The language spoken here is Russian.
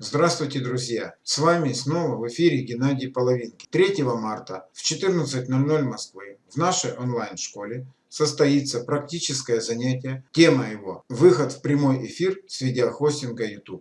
Здравствуйте, друзья! С вами снова в эфире Геннадий Половинки. 3 марта в 14.00 Москвы в нашей онлайн-школе состоится практическое занятие. Тема его – выход в прямой эфир с видеохостинга YouTube.